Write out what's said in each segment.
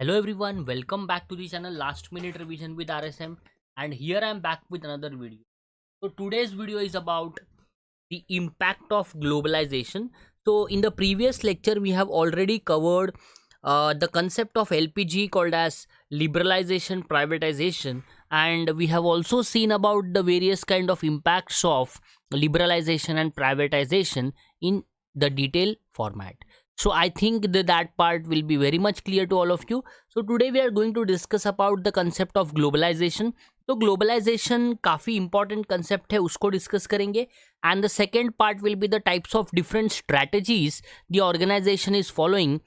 Hello everyone, welcome back to the channel Last Minute Revision with RSM and here I am back with another video. So today's video is about the impact of globalization. So in the previous lecture we have already covered uh, the concept of LPG called as liberalization privatization and we have also seen about the various kind of impacts of liberalization and privatization in the detail format so i think that that part will be very much clear to all of you so today we are going to discuss about the concept of globalization तो globalisation काफ़ी important concept है उसको discuss करेंगे and the second part will be the types of different strategies the organization is following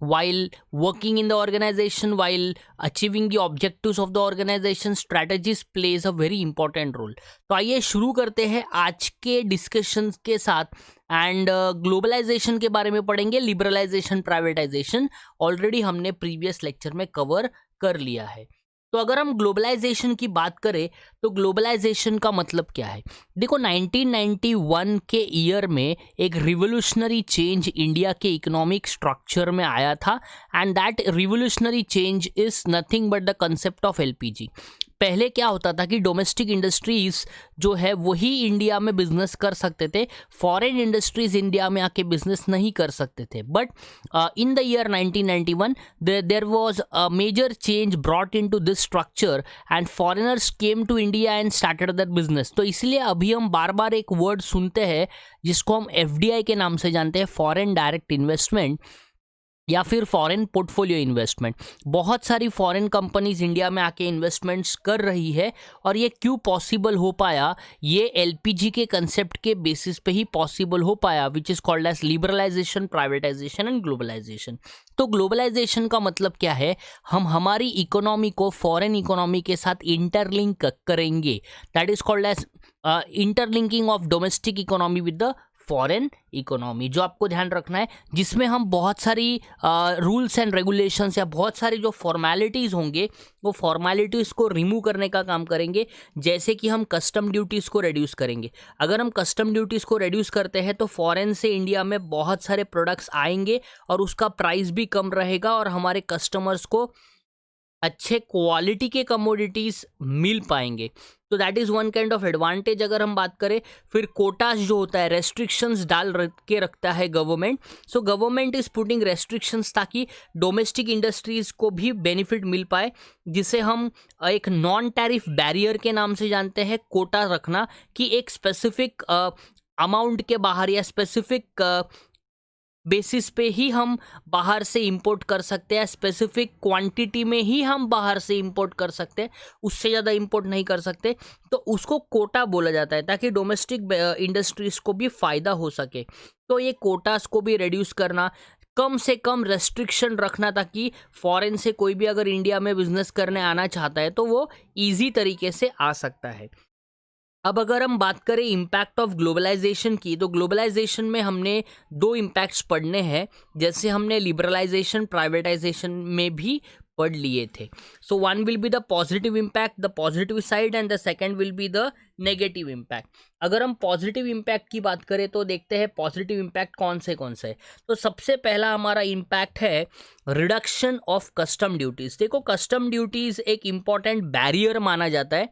while working in the organization while achieving the objectives of the organization strategies plays a very important role तो आइए शुरू करते हैं आज के discussion के साथ and globalisation uh, के बारे में पढ़ेंगे लिबरलाइजेशन प्राइवेटाइजेशन ऑलरेडी हमने प्रीवियस लेक्चर में कवर कर लिया है तो अगर हम ग्लोबलाइजेशन की बात करें तो ग्लोबलाइजेशन का मतलब क्या है? देखो 1991 के ईयर में एक रिवोल्यूशनरी चेंज इंडिया के इकोनॉमिक स्ट्रक्चर में आया था and that revolutionary change is nothing but the concept of LPG पहले क्या होता था कि डोमेस्टिक इंडस्ट्रीज़ जो है, वही इंडिया में बिज़नेस कर सकते थे। फॉरेन इंडस्ट्रीज़ इंडिया में आके बिज़नेस नहीं कर सकते थे। But in the year 1991 there was a major change brought into this structure and foreigners came to India and started their business तो इसलिए अभी हम बार बार एक वर्ड सुनते हैं, जिसको हम एफडीआई के नाम से जानते हैं फॉरेन डायरेक्ट इन्वेस्टमेंट या फिर फॉरेन पोर्टफोलियो इन्वेस्टमेंट बहुत सारी फॉरेन कंपनीज़ इंडिया में आके इन्वेस्टमेंट्स कर रही है और ये क्यों पॉसिबल हो पाया? ये एलपीजी के कंसेप्ट के बेसिस पे ही पॉसिबल हो पाया which is called as liberalization privatization and globalization तो ग्लोबलाइजेशन का मतलब क्या है? हम हमारी इकोनॉमी को फॉरेन इकोनॉमी के साथ इंटरलिंक करेंगे। That is called as interlinking of domestic economy with the foreign economy जो आपको ध्यान रखना है, जिसमें हम बहुत सारी रूल्स एंड रेगुलेशंस या बहुत सारी जो फॉर्मेलिटीज़ होंगे, वो फॉर्मेलिटीज़ को रिमूव करने का काम करेंगे, जैसे कि हम कस्टम ड्यूटीज़ को रिड्यूस करेंगे। अगर हम कस्टम ड्यूटीज़ को रिड्यूस करते हैं तो फॉरेन से इंडिया में बहुत सारे प्रोडक्ट्स आएँगे और उसका प्राइस भी कम रहेगा और हमारे कस्टमर्स को अच्छे क्वालिटी के कमोडिटीज़ मिल पाएँगे। तो that is one kind of advantage अगर हम बात करें, फिर कोटास जो होता है रेस्ट्रिक्शंस डाल रख के रखता है government so government is putting restrictions ताकि डोमेस्टिक इंडस्ट्रीज़ को भी बेनिफिट मिल पाए, जिसे हम एक नॉन टैरिफ बैरियर के नाम से जानते हैं कोटा रखना कि एक स्पेसिफिक अमाउंट के बाहर या स्पेसिफिक बेसिस पे ही हम बाहर से इंपोर्ट कर सकते हैं स्पेसिफिक क्वांटिटी में ही हम बाहर से इंपोर्ट कर सकते हैं, उससे ज़्यादा इंपोर्ट नहीं कर सकते। तो उसको कोटा बोला जाता है, ताकि डोमेस्टिक इंडस्ट्रीज़ को भी फ़ायदा हो सके। तो ये कोटास को भी रिड्यूस करना, कम से कम रेस्ट्रिक्शन रखना, ताकि फॉरेन से कोई भी अगर इंडिया में बिज़नेस करने आना चाहता है तो वो ईजी तरीके से आ सकता है। अब अगर हम बात करें इम्पैक्ट ऑफ़ ग्लोबलाइजेशन की तो ग्लोबलाइजेशन में हमने दो इम्पैक्ट्स पढ़ने हैं, जैसे हमने लिबरलाइजेशन प्राइवेटाइजेशन में भी पढ़ लिए थे। So one will be the positive impact the positive side and the second will be the negative impact अगर हम पॉजिटिव इम्पैक्ट की बात करें तो देखते हैं पॉजिटिव इम्पैक्ट कौन से कौन से तो सबसे पहला हमारा इम्पैक्ट है रिडक्शन ऑफ़ कस्टम ड्यूटीज़ देखो कस्टम ड्यूटीज़ एक इंपॉर्टेंट बैरियर माना जाता है।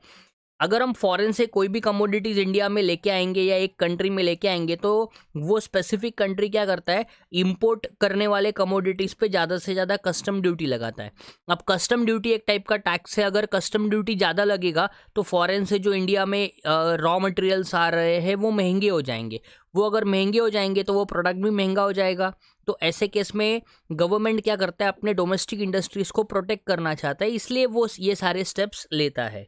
अगर हम फॉरेन से कोई भी कमोडिटीज़ इंडिया में लेके आएँगे या एक कंट्री में लेके आएँगे तो वो स्पेसिफिक कंट्री क्या करता है? इंपोर्ट करने वाले कमोडिटीज़ पे ज़्यादा से ज़्यादा कस्टम ड्यूटी लगाता है। अब कस्टम ड्यूटी एक टाइप का टैक्स है। अगर कस्टम ड्यूटी ज़्यादा लगेगा तो फॉरेन से जो इंडिया में रॉ मटेरियल्स आ रहे हैं, वो महँगे हो जाएँगे। वो अगर महँगे हो जाएँगे तो वो प्रोडक्ट भी महँगा हो जाएगा। तो ऐसे केस में गवर्नमेंट क्या करता है? अपने डोमेस्टिक इंडस्ट्रीज़ को प्रोटेक्ट करना चाहता है। इसलिए वो ये सारे स्टेप्स लेता है।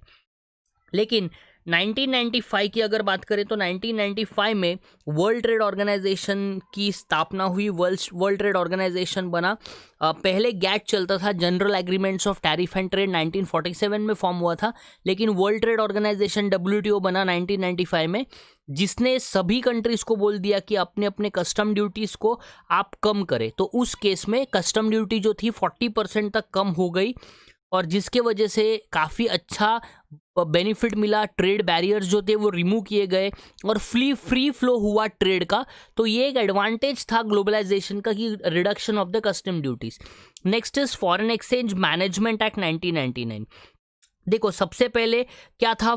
लेकिन 1995 की अगर बात करें तो 1995 में वर्ल्ड ट्रेड ऑर्गेनाइजेशन की स्थापना हुई। वर्ल्ड वर्ल्ड ट्रेड ऑर्गेनाइजेशन बना। पहले गैट चलता था general agreements of tariff and trade 1947 में फॉर्म हुआ था। लेकिन वर्ल्ड ट्रेड ऑर्गेनाइजेशन डब्ल्यूटीओ बना 1995 में, जिसने सभी कंट्रीज़ को बोल दिया कि अपने अपने कस्टम ड्यूटीज़ को आप कम करें। तो उस केस में कस्टम ड्यूटी जो थी 40 परसेंट तक कम हो गई। और जिसके वजह से काफ़ी अच्छा बेनिफिट मिला ट्रेड बैरियर्स जो थे वो रिमूव किए गए और फ्री फ्री फ्लो हुआ ट्रेड का। तो ये एक एडवांटेज था ग्लोबलाइजेशन का कि reduction of the custom duties next is foreign exchange management act 1999 देखो, सबसे पहले क्या था?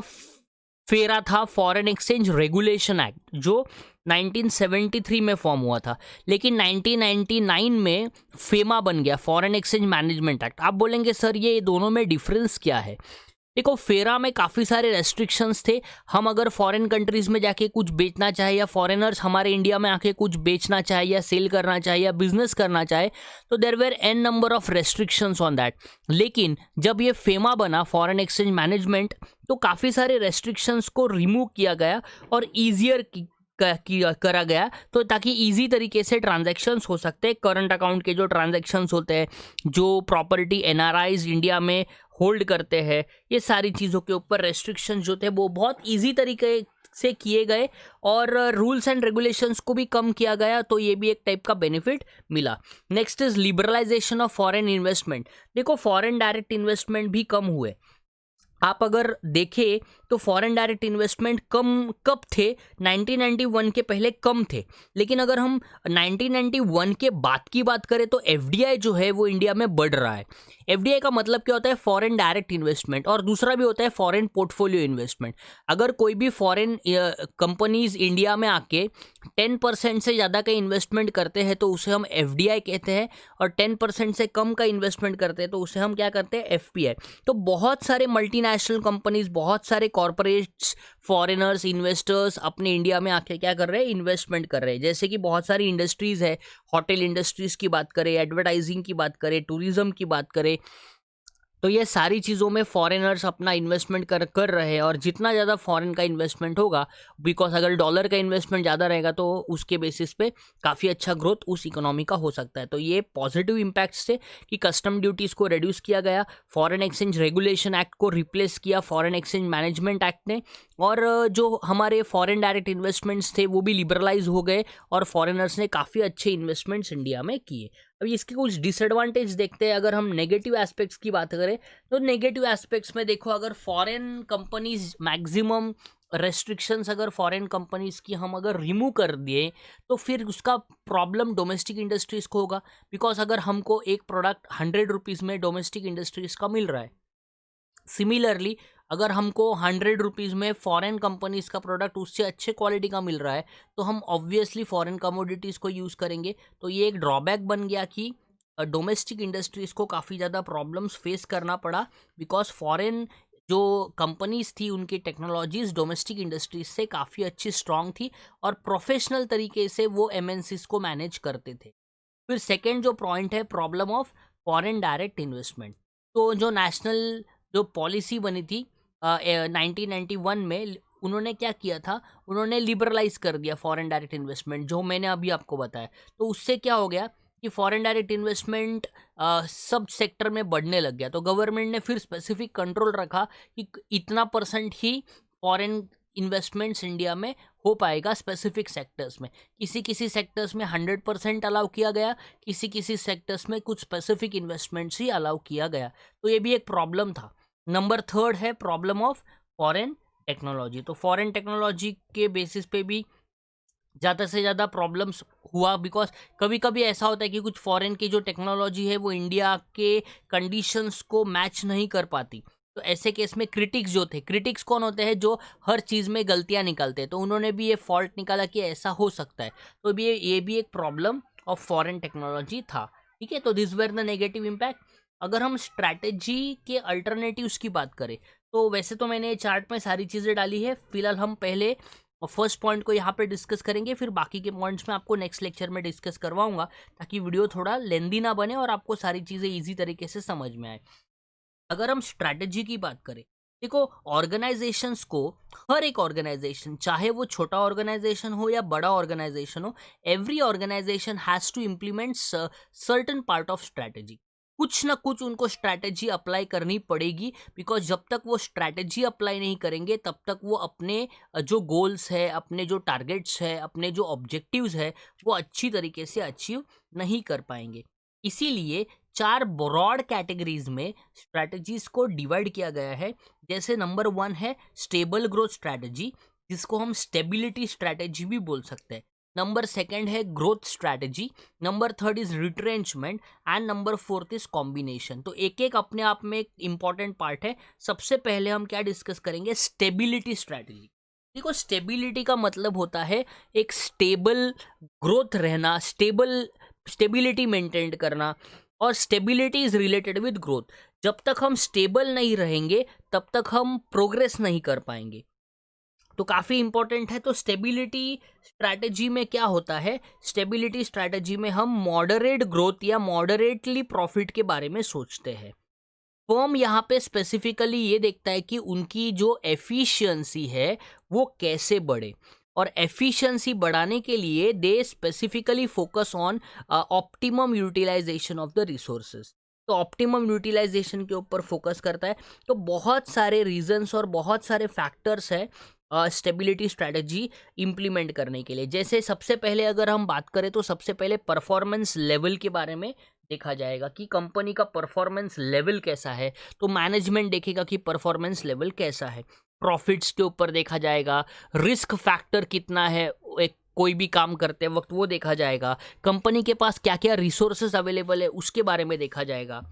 फेरा था फॉरेन एक्सचेंज रेगुलेशन एक्ट जो 1973 में फॉर्म हुआ था। लेकिन 1999 में फेमा बन गया फॉरेन एक्सचेंज मैनेजमेंट एक्ट आप बोलेंगे, सर, ये दोनों में डिफरेंस क्या है? देखो, फेरा में काफ़ी सारे रेस्ट्रिक्शंस थे। हम अगर फॉरेन कंट्रीज़ में जाके कुछ बेचना चाहे या फॉरेनर्स हमारे इंडिया में आके कुछ बेचना चाहे या सेल करना चाहे या बिज़नेस करना चाहे तो there were an number of restrictions on that लेकिन जब ये फेमा बना फॉरेन एक्सचेंज मैनेजमेंट तो काफ़ी सारे रेस्ट्रिक्शंस को रिमूव किया गया और ईजियर करा गया तो ताकि इजी तरीके से ट्रांजैक्शंस हो सकते हैं। करंट अकाउंट के जो ट्रांजैक्शंस होते हैं, जो प्रॉपर्टी एनआरआईज इंडिया में होल्ड करते हैं, ये सारी चीज़ों के ऊपर रेस्ट्रिक्शन जो थे, वो बहुत ईजी तरीके से किए गए और रूल्स एंड रेगुलेशंस को भी कम किया गया तो ये भी एक टाइप का बेनिफिट मिला। Next is liberalization of foreign investment देखो फॉरेन डायरेक्ट इन्वेस्टमेंट भी कम हुए। आप अगर देखें तो फॉरेन डायरेक्ट इन्वेस्टमेंट कम, कब थे? 1991 के पहले कम थे। लेकिन अगर हम 1991 के बाद की बात करें तो एफडीआई जो है, वो इंडिया में बढ़ रहा है। एफडीआई का मतलब क्या होता है? फॉरेन डायरेक्ट इन्वेस्टमेंट और दूसरा भी होता है फॉरेन पोर्टफोलियो इन्वेस्टमेंट अगर कोई भी फॉरेन कंपनीज़ इंडिया में आके टेन परसेंट से ज़्यादा का इन्वेस्टमेंट करते हैं तो उसे हम एफडीआई कहते हैं और टेन परसेंट से कम का इन्वेस्टमेंट करते हैं तो उसे हम क्या करते हैं? एफपीआई तो बहुत सारे मल्टीनेशनल कंपनीज़ बहुत सारे कॉरपोरेट्स फॉरेनर्स इन्वेस्टर्स अपने इंडिया में आके क्या कर रहे हैं? इन्वेस्टमेंट कर रहे हैं। जैसे कि बहुत सारी इंडस्ट्रीज़ है। होटल इंडस्ट्रीज़ की बात करें एडवर्टाइजिंग की बात करें टूरिज़्म की बात करें। तो ये सारी चीज़ों में फॉरेनर्स अपना इन्वेस्टमेंट कर कर रहे हैं और जितना ज़्यादा फॉरेन का इन्वेस्टमेंट होगा बिकॉज़ अगर डॉलर का इन्वेस्टमेंट ज़्यादा रहेगा तो उसके बेसिस पे काफ़ी अच्छा ग्रोथ उस इकोनॉमी का हो सकता है। तो ये पॉजिटिव इम्पैक्ट्स थे कि कस्टम ड्यूटीज़ को रिड्यूस किया गया फॉरेन एक्सचेंज रेगुलेशन एक्ट को रिप्लेस किया फॉरेन एक्सचेंज मैनेजमेंट एक्ट ने, और जो हमारे फॉरेन डायरेक्ट इन्वेस्टमेंट्स थे, वो भी लिबरलाइज हो गए और फॉरेनर्स ने काफ़ी अच्छे इन्वेस्टमेंट्स इंडिया में किए। अभी इसके कुछ डिसएडवांटेज देखते हैं, अगर हम नेगेटिव एस्पेक्ट्स की बात करें तो नेगेटिव एस्पेक्ट्स में देखो, अगर फॉरेन कंपनीज़ मैक्सिमम रेस्ट्रिक्शंस अगर फॉरेन कंपनीज़ की हम अगर रिमूव कर दिए तो फिर उसका प्रॉब्लम डोमेस्टिक इंडस्ट्रीज़ को होगा। बिकॉज़ अगर हमको एक प्रोडक्ट हंड्रेड रुपीज़ में डोमेस्टिक इंडस्ट्रीज़ का मिल रहा है सिमिलरली अगर हमको हंड्रेड रुपीज़ में फॉरेन कंपनीज़ का प्रोडक्ट उससे अच्छे क्वालिटी का मिल रहा है तो हम ऑब्वियसली फॉरेन कमोडिटीज़ को यूज़ करेंगे। तो ये एक ड्रॉबैक बन गया कि डोमेस्टिक इंडस्ट्रीज़ को काफ़ी ज़्यादा प्रॉब्लम्स फेस करना पड़ा बिकॉज़ फॉरेन जो कंपनीज़ थी, उनकी टेक्नोलॉजीज़ डोमेस्टिक इंडस्ट्रीज़ से काफ़ी अच्छी स्ट्रांग थी और प्रोफेशनल तरीके से वो एम को मैनेज करते थे। फिर सेकेंड जो पॉइंट है problem of foreign direct investment तो जो नेशनल जो पॉलिसी बनी थी नाइनटीन नाइन्टी वन में उन्होंने क्या किया था? उन्होंने लिबरलाइज कर दिया फॉरेन डायरेक्ट इन्वेस्टमेंट जो मैंने अभी आपको बताया। तो उससे क्या हो गया कि फॉरेन डायरेक्ट इन्वेस्टमेंट सब सेक्टर में बढ़ने लग गया। तो गवर्नमेंट ने फिर स्पेसिफिक कंट्रोल रखा कि इतना परसेंट ही फॉरेन इन्वेस्टमेंट्स इंडिया में हो पाएगा स्पेसिफिक सेक्टर्स में। किसी किसी सेक्टर्स में हंड्रेड परसेंट अलाउ किया गया किसी किसी सेक्टर्स में कुछ स्पेसिफिक इन्वेस्टमेंट्स ही अलाउ किया गया। तो ये भी एक प्रॉब्लम था। नंबर थर्ड है प्रॉब्लम ऑफ़ फॉरेन टेक्नोलॉजी। तो फॉरेन टेक्नोलॉजी के बेसिस पे भी ज़्यादा से ज़्यादा प्रॉब्लम्स हुआ बिकॉज़ कभी कभी ऐसा होता है कि कुछ फॉरेन की जो टेक्नोलॉजी है वो इंडिया के कंडीशंस को मैच नहीं कर पाती। तो ऐसे केस में क्रिटिक्स जो थे, क्रिटिक्स कौन होते हैं जो हर चीज़ में गलतियाँ निकालते हैं? तो उन्होंने भी ये फॉल्ट निकाला कि ऐसा हो सकता है। तो भी ये भी एक प्रॉब्लम ऑफ़ फॉरेन टेक्नोलॉजी था। ठीक है? तो this were the negative impact अगर हम स्ट्रैटेजी के अल्टरनेटिव्स की बात करें तो वैसे तो मैंने चार्ट में सारी चीज़ें डाली है। फ़िलहाल हम पहले फ़र्स्ट पॉइंट को यहाँ पे डिस्कस करेंगे, फिर बाकी के पॉइंट्स में आपको नेक्स्ट लेक्चर में डिस्कस करवाऊँगा, ताकि वीडियो थोड़ा लेंदी ना बने और आपको सारी चीज़ें ईजी तरीके से समझ में आए। अगर हम स्ट्रैटेजी की बात करें, देखो ऑर्गेनाइजेशंस को हर एक ऑर्गेनाइजेशन चाहे वो छोटा ऑर्गेनाइजेशन हो या बड़ा ऑर्गेनाइजेशन हो every organization has to implement certain part of strategy कुछ ना कुछ उनको स्ट्रैटेजी अप्लाई करनी पड़ेगी बिकॉज़ जब तक वो स्ट्रैटेजी अप्लाई नहीं करेंगे, तब तक वो अपने जो गोल्स है, अपने जो टारगेट्स है, अपने जो ऑब्जेक्टिव्स है, वो अच्छी तरीके से अचीव नहीं कर पाएँगे। इसीलिए चार ब्रॉड कैटेगरीज में स्ट्रैटेजीज को डिवाइड किया गया है। जैसे नंबर वन है स्टेबल ग्रोथ स्ट्रैटेजी जिसको हम स्टेबिलिटी स्ट्रैटेजी भी बोल सकते हैं। नंबर सेकंड है growth strategy number third is retrenchment and number fourth is combination तो एक एक अपने आप में एक इंपॉर्टेंट पार्ट है. सबसे पहले हम क्या डिस्कस करेंगे? स्टेबिलिटी स्ट्रैटेजी देखो स्टेबिलिटी का मतलब होता है एक स्टेबल ग्रोथ रहना स्टेबल स्टेबिलिटी मेंटेन करना और stability is related with growth जब तक हम स्टेबल नहीं रहेंगे, तब तक हम प्रोग्रेस नहीं कर पाएँगे. तो काफ़ी इंपॉर्टेंट है तो स्टेबिलिटी स्ट्रैटेजी में क्या होता है? स्टेबिलिटी स्ट्रैटेजी में हम मॉडरेट ग्रोथ या मॉडरेटली प्रॉफिट के बारे में सोचते हैं। फर्म यहाँ पे स्पेसिफिकली ये देखता है कि उनकी जो एफिशिएंसी है, वो कैसे बढ़े। और एफिशिएंसी बढ़ाने के लिए they specifically focus on optimum utilization of the resources तो ऑप्टिमम यूटिलाइजेशन के ऊपर फोकस करता है। तो बहुत सारे रीजंस और बहुत सारे फैक्टर्स है स्टेबिलिटी स्ट्रैटेजी इम्प्लीमेंट करने के लिए। जैसे सबसे पहले अगर हम बात करें तो सबसे पहले परफॉर्मेंस लेवल के बारे में देखा जाएगा कि कंपनी का परफॉर्मेंस लेवल कैसा है। तो मैनेजमेंट देखेगा कि परफॉर्मेंस लेवल कैसा है। प्रॉफिट्स के ऊपर देखा जाएगा। रिस्क फैक्टर कितना है एक कोई भी काम करते वक्त वो देखा जाएगा। कंपनी के पास क्या क्या रिसोर्सेज अवेलेबल है, उसके बारे में देखा जाएगा।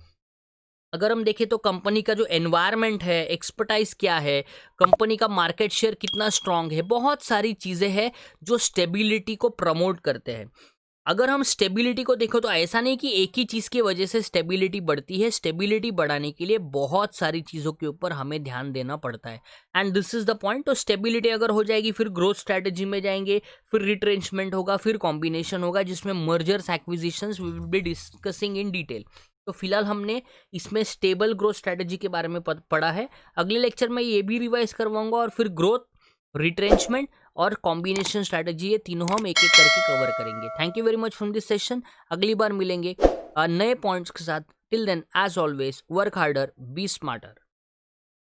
अगर हम देखें तो कंपनी का जो एनवायरनमेंट है एक्सपर्टाइज क्या है, कंपनी का मार्केट शेयर कितना स्ट्रांग है, बहुत सारी चीज़ें हैं जो स्टेबिलिटी को प्रमोट करते हैं। अगर हम स्टेबिलिटी को देखो तो ऐसा नहीं कि एक ही चीज़ की वजह से स्टेबिलिटी बढ़ती है स्टेबिलिटी बढ़ाने के लिए बहुत सारी चीज़ों के ऊपर हमें ध्यान देना पड़ता है। And this is the point तो स्टेबिलिटी अगर हो जाएगी, फिर ग्रोथ स्ट्रैटेजी में जाएँगे, फिर रिट्रेंचमेंट होगा, फिर कॉम्बिनेशन होगा, जिसमें mergers acquisition will be discussing in detail तो फ़िलहाल हमने इसमें स्टेबल ग्रोथ स्ट्रैटेजी के बारे में पढ़ा है। अगले लेक्चर में ये भी रिवाइज करवाऊँगा और फिर ग्रोथ रिट्रेंचमेंट और कॉम्बिनेशन स्ट्रैटेजी ये तीनों हम एक एक करके कवर करेंगे। Thank you very much from this session अगली बार मिलेंगे नए पॉइंट्स के साथ। Till then as always work harder be smarter